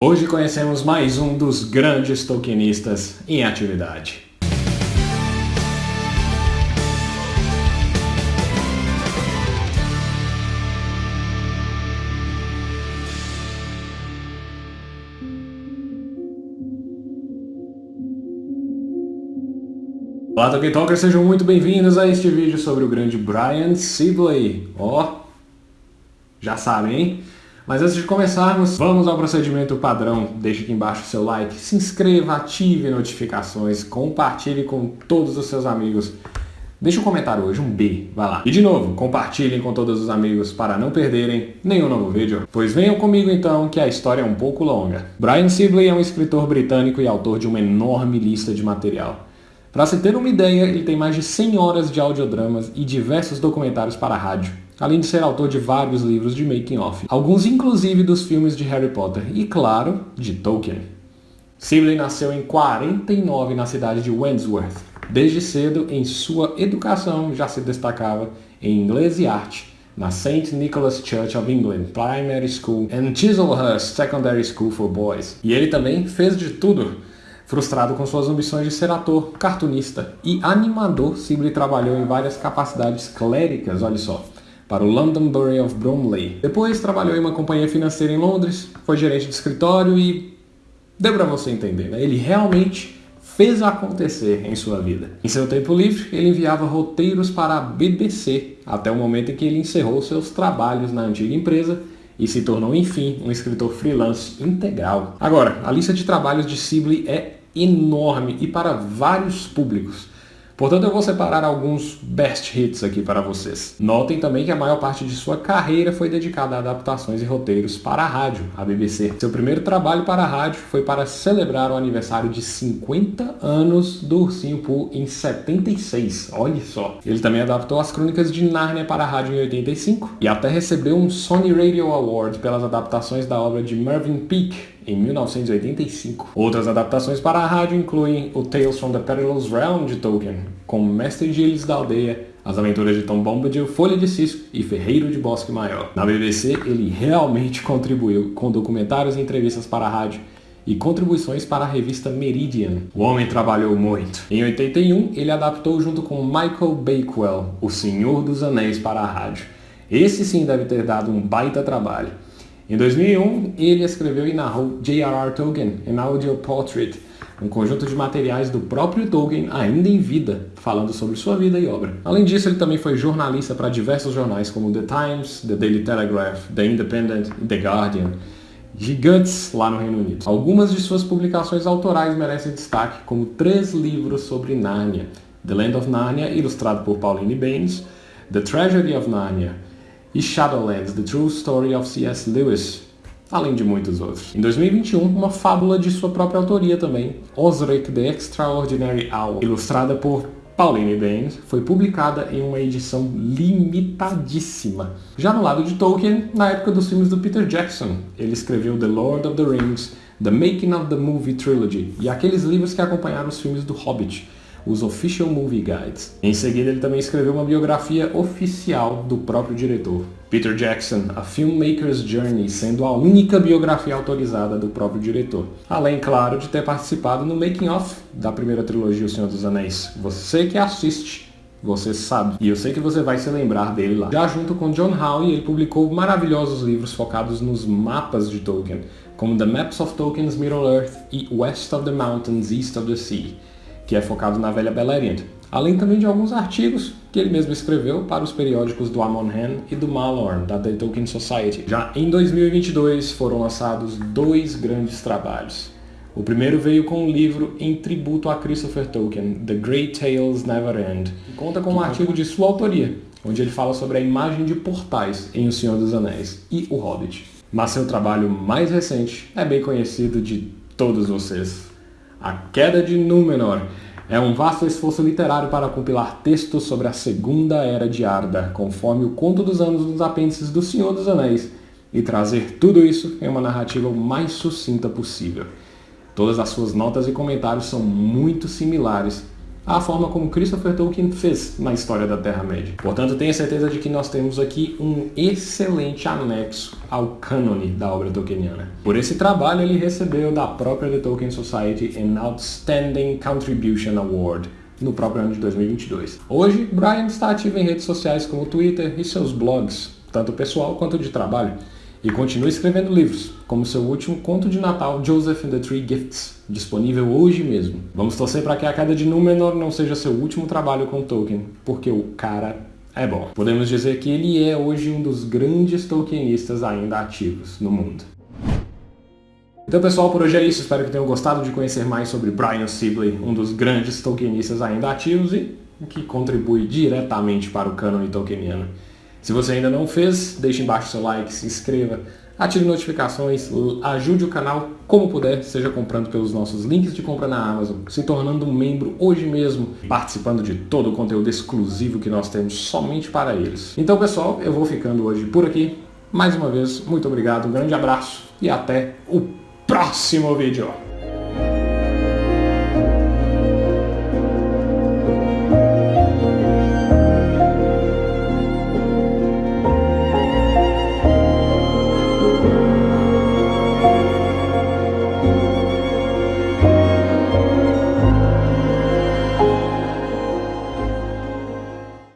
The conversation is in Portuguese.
Hoje conhecemos mais um dos grandes Tolkienistas em atividade. Olá Tolkien Talkers, sejam muito bem-vindos a este vídeo sobre o grande Brian Sibley. Ó, oh, já sabem, hein? Mas antes de começarmos, vamos ao procedimento padrão. Deixe aqui embaixo o seu like, se inscreva, ative notificações, compartilhe com todos os seus amigos. Deixe um comentário hoje, um B, vai lá. E de novo, compartilhem com todos os amigos para não perderem nenhum novo vídeo. Pois venham comigo então, que a história é um pouco longa. Brian Sibley é um escritor britânico e autor de uma enorme lista de material. Para se ter uma ideia, ele tem mais de 100 horas de audiodramas e diversos documentários para rádio além de ser autor de vários livros de making-off, alguns inclusive dos filmes de Harry Potter e, claro, de Tolkien. Sibley nasceu em 49 na cidade de Wandsworth. Desde cedo, em sua educação, já se destacava em inglês e arte, na St. Nicholas Church of England Primary School and Chislehurst Secondary School for Boys. E ele também fez de tudo. Frustrado com suas ambições de ser ator, cartunista e animador, Sibley trabalhou em várias capacidades cléricas, olha só, para o London Borough of Bromley. Depois trabalhou em uma companhia financeira em Londres, foi gerente de escritório e deu para você entender, né? Ele realmente fez acontecer em sua vida. Em seu tempo livre, ele enviava roteiros para a BBC, até o momento em que ele encerrou seus trabalhos na antiga empresa e se tornou, enfim, um escritor freelance integral. Agora, a lista de trabalhos de Sibley é enorme e para vários públicos. Portanto, eu vou separar alguns best hits aqui para vocês. Notem também que a maior parte de sua carreira foi dedicada a adaptações e roteiros para a rádio, a BBC. Seu primeiro trabalho para a rádio foi para celebrar o aniversário de 50 anos do Ursinho Pooh em 76. Olha só. Ele também adaptou as Crônicas de Nárnia para a rádio em 85 e até recebeu um Sony Radio Award pelas adaptações da obra de Mervyn Peake em 1985. Outras adaptações para a rádio incluem o Tales from the Perilous Realm de Tolkien, com Mestre Giles da Aldeia, As Aventuras de Tom Bombadil, Folha de Cisco e Ferreiro de Bosque Maior. Na BBC, ele realmente contribuiu com documentários e entrevistas para a rádio e contribuições para a revista Meridian. O homem trabalhou muito. Em 81, ele adaptou junto com Michael Bakewell, O Senhor dos Anéis para a rádio. Esse sim deve ter dado um baita trabalho. Em 2001, ele escreveu e narrou J.R.R. Tolkien, An Audio Portrait, um conjunto de materiais do próprio Tolkien ainda em vida, falando sobre sua vida e obra. Além disso, ele também foi jornalista para diversos jornais como The Times, The Daily Telegraph, The Independent e The Guardian, gigantes lá no Reino Unido. Algumas de suas publicações autorais merecem destaque, como três livros sobre Nárnia, The Land of Narnia, ilustrado por Pauline Baines, The Tragedy of Narnia, e Shadowlands, The True Story of C.S. Lewis, além de muitos outros. Em 2021, uma fábula de sua própria autoria também, Osric the Extraordinary Owl, ilustrada por Pauline Baines, foi publicada em uma edição limitadíssima. Já no lado de Tolkien, na época dos filmes do Peter Jackson, ele escreveu The Lord of the Rings, The Making of the Movie Trilogy e aqueles livros que acompanharam os filmes do Hobbit, os Official Movie Guides. Em seguida, ele também escreveu uma biografia oficial do próprio diretor. Peter Jackson, A Filmmaker's Journey, sendo a única biografia autorizada do próprio diretor. Além, claro, de ter participado no making-of da primeira trilogia O Senhor dos Anéis. Você que assiste, você sabe. E eu sei que você vai se lembrar dele lá. Já junto com John Howe, ele publicou maravilhosos livros focados nos mapas de Tolkien, como The Maps of Tolkien's Middle-earth e West of the Mountains, East of the Sea que é focado na velha Beleriand. Além também de alguns artigos que ele mesmo escreveu para os periódicos do Amon Hen e do Malorn, da The Tolkien Society. Já em 2022 foram lançados dois grandes trabalhos. O primeiro veio com um livro em tributo a Christopher Tolkien, The Great Tales Never End, que conta com um artigo de sua autoria, onde ele fala sobre a imagem de portais em O Senhor dos Anéis e O Hobbit. Mas seu trabalho mais recente é bem conhecido de todos vocês, a Queda de Númenor é um vasto esforço literário para compilar textos sobre a Segunda Era de Arda, conforme o Conto dos Anos dos Apêndices do Senhor dos Anéis, e trazer tudo isso em uma narrativa o mais sucinta possível. Todas as suas notas e comentários são muito similares à forma como Christopher Tolkien fez na história da Terra-média. Portanto, tenha certeza de que nós temos aqui um excelente anexo ao cânone da obra tolkieniana. Por esse trabalho, ele recebeu da própria The Tolkien Society an Outstanding Contribution Award, no próprio ano de 2022. Hoje, Brian está ativo em redes sociais como Twitter e seus blogs, tanto pessoal quanto de trabalho, e continua escrevendo livros, como seu último conto de Natal, Joseph and the Three Gifts, disponível hoje mesmo. Vamos torcer para que a queda de Númenor não seja seu último trabalho com Tolkien, porque o cara é bom. Podemos dizer que ele é hoje um dos grandes Tolkienistas ainda ativos no mundo. Então pessoal, por hoje é isso. Espero que tenham gostado de conhecer mais sobre Brian Sibley, um dos grandes Tolkienistas ainda ativos e que contribui diretamente para o cânone tolkieniano. Se você ainda não fez, deixe embaixo seu like, se inscreva, ative notificações, ajude o canal como puder, seja comprando pelos nossos links de compra na Amazon, se tornando um membro hoje mesmo, participando de todo o conteúdo exclusivo que nós temos somente para eles. Então pessoal, eu vou ficando hoje por aqui. Mais uma vez, muito obrigado, um grande abraço e até o próximo vídeo.